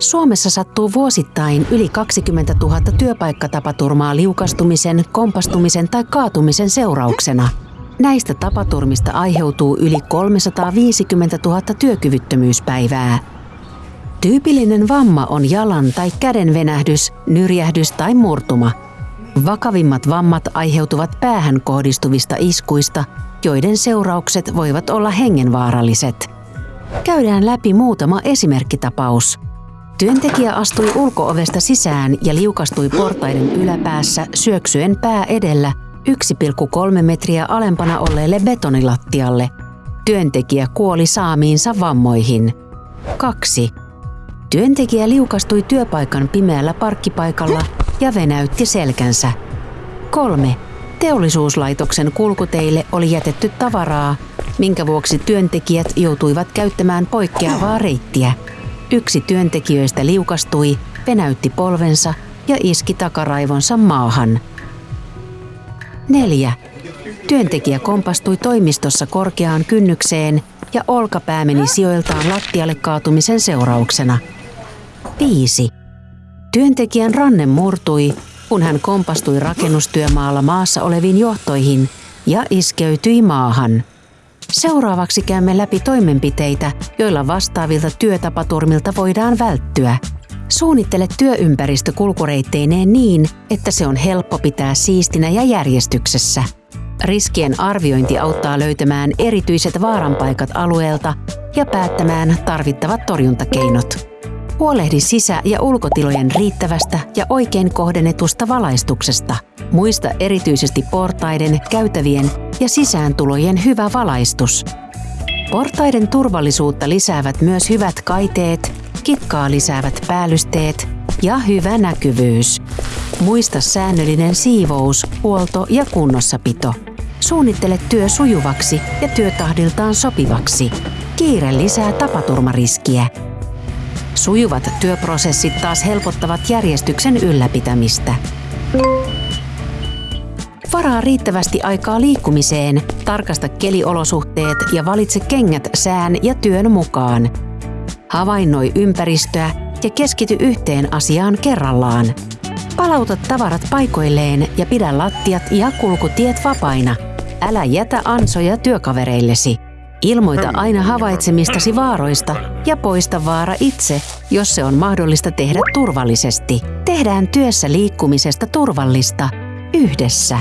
Suomessa sattuu vuosittain yli 20 000 työpaikkatapaturmaa liukastumisen, kompastumisen tai kaatumisen seurauksena. Näistä tapaturmista aiheutuu yli 350 000 työkyvyttömyyspäivää. Tyypillinen vamma on jalan tai käden venähdys, nyrjähdys tai murtuma. Vakavimmat vammat aiheutuvat päähän kohdistuvista iskuista, joiden seuraukset voivat olla hengenvaaralliset. Käydään läpi muutama esimerkkitapaus. Työntekijä astui ulkoovesta sisään ja liukastui portaiden yläpäässä syöksyen pää edellä 1,3 metriä alempana olleelle betonilattialle. Työntekijä kuoli saamiinsa vammoihin. 2. Työntekijä liukastui työpaikan pimeällä parkkipaikalla ja venäytti selkänsä. 3. Teollisuuslaitoksen kulkuteille oli jätetty tavaraa, minkä vuoksi työntekijät joutuivat käyttämään poikkeavaa reittiä. Yksi työntekijöistä liukastui, venäytti polvensa ja iski takaraivonsa maahan. 4. Työntekijä kompastui toimistossa korkeaan kynnykseen ja olkapää meni sijoiltaan lattialle kaatumisen seurauksena. 5. Työntekijän ranne murtui, kun hän kompastui rakennustyömaalla maassa oleviin johtoihin ja iskeytyi maahan. Seuraavaksi käymme läpi toimenpiteitä, joilla vastaavilta työtapaturmilta voidaan välttyä. Suunnittele työympäristö kulkureitteineen niin, että se on helppo pitää siistinä ja järjestyksessä. Riskien arviointi auttaa löytämään erityiset vaaranpaikat alueelta ja päättämään tarvittavat torjuntakeinot. Huolehdi sisä- ja ulkotilojen riittävästä ja oikein kohdennetusta valaistuksesta. Muista erityisesti portaiden, käytävien ja sisääntulojen hyvä valaistus. Portaiden turvallisuutta lisäävät myös hyvät kaiteet, kitkaa lisäävät päällysteet ja hyvä näkyvyys. Muista säännöllinen siivous, huolto ja kunnossapito. Suunnittele työ sujuvaksi ja työtahdiltaan sopivaksi. Kiire lisää tapaturmariskiä. Sujuvat työprosessit taas helpottavat järjestyksen ylläpitämistä. Varaa riittävästi aikaa liikkumiseen, tarkasta keliolosuhteet ja valitse kengät sään ja työn mukaan. Havainnoi ympäristöä ja keskity yhteen asiaan kerrallaan. Palauta tavarat paikoilleen ja pidä lattiat ja kulkutiet vapaina. Älä jätä ansoja työkavereillesi. Ilmoita aina havaitsemistasi vaaroista ja poista vaara itse, jos se on mahdollista tehdä turvallisesti. Tehdään työssä liikkumisesta turvallista yhdessä.